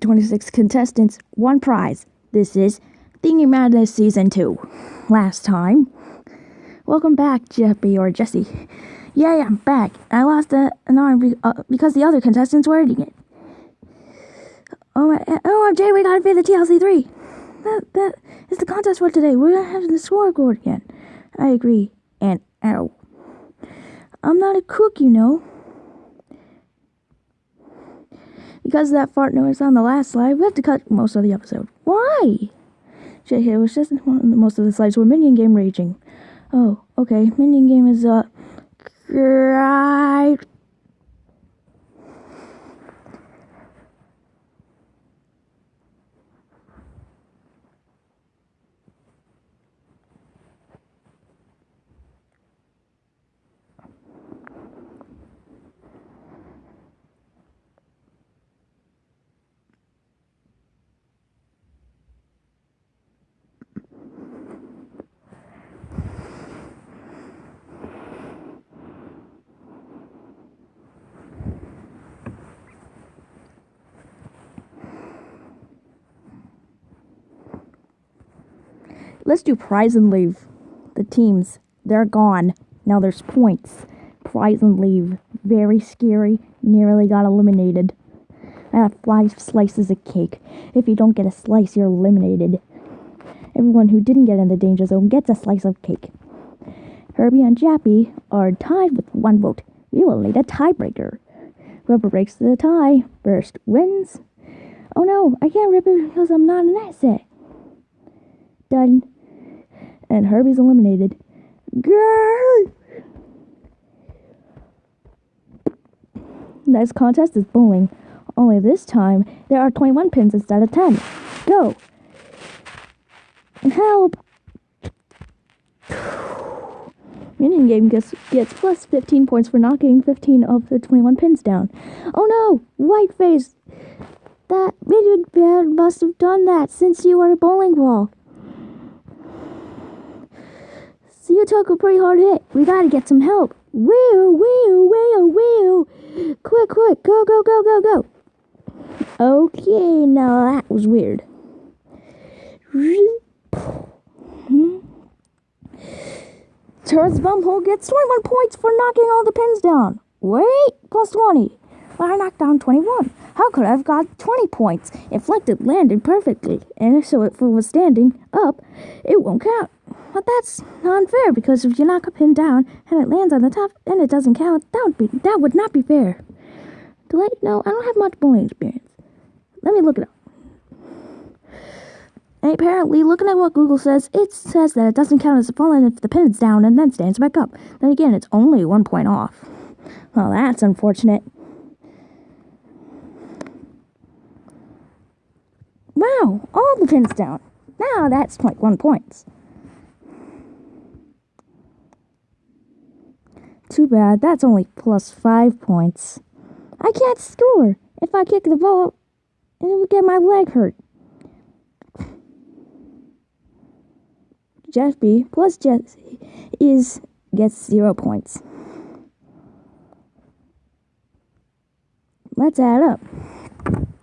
26 contestants, one prize. This is Thingy Madness Season 2. Last time. Welcome back, Jeffy or Jesse. Yay, I'm back. I lost an arm be, uh, because the other contestants were eating it. Oh, my, oh, Jay, we gotta beat the TLC 3. That, that is the contest for today. We're gonna have the scoreboard again. I agree. And ow. I'm not a cook, you know. Because of that fart noise on the last slide, we have to cut most of the episode. Why? It was just most of the slides were minion game raging. Oh, okay. Minion game is uh right Let's do prize and leave. The teams, they're gone. Now there's points. Prize and leave. Very scary. Nearly got eliminated. I have five slices of cake. If you don't get a slice, you're eliminated. Everyone who didn't get in the danger zone gets a slice of cake. Herbie and Jappy are tied with one vote. We will need a tiebreaker. Whoever breaks the tie first wins. Oh no, I can't rip it because I'm not an asset. Done and Herbie's eliminated. Girl! Next contest is bowling. Only this time, there are 21 pins instead of 10. Go! Help! Minion game gets, gets plus 15 points for knocking 15 of the 21 pins down. Oh no! White face! That minion bear must have done that since you are a bowling ball. So you took a pretty hard hit. We gotta get some help. Wheel, wheel, wheel, wheel. Quick, quick, go, go, go, go, go. Okay, now that was weird. Turns Bumhole gets 21 points for knocking all the pins down. Wait, plus 20. Well, I knocked down 21. How could I have got 20 points? If Inflected landed perfectly, and so if it was standing up, it won't count. But that's unfair because if you knock a pin down and it lands on the top and it doesn't count, that would be that would not be fair. You know, I don't have much bowling experience. Let me look it up. And apparently, looking at what Google says, it says that it doesn't count as a falling if the pin is down and then stands back up. Then again, it's only one point off. Well, that's unfortunate. Wow, all the pins down. Now that's 21 points. Too bad, that's only plus five points. I can't score. If I kick the ball, it will get my leg hurt. Jeffy plus Jesse is gets zero points. Let's add up.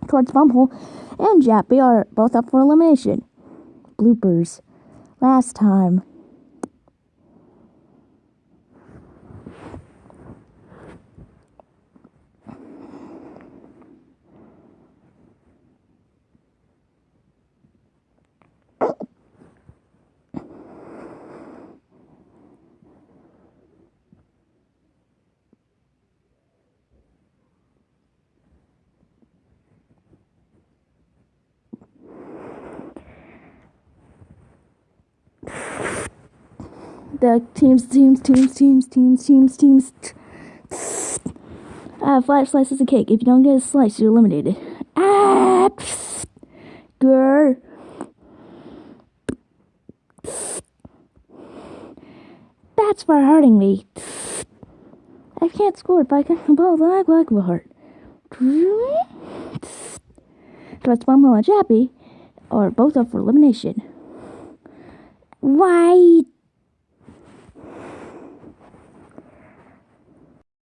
Clutch Bumhole and Jappy are both up for elimination. Bloopers. Last time, the teams, teams, teams, teams, teams, teams, teams. I have five slices of cake. If you don't get a slice, you're eliminated. Ah, girl. That's for hurting me. I can't score if I can both like like a heart. Trust Bumhole and Jappy are both up for elimination. Why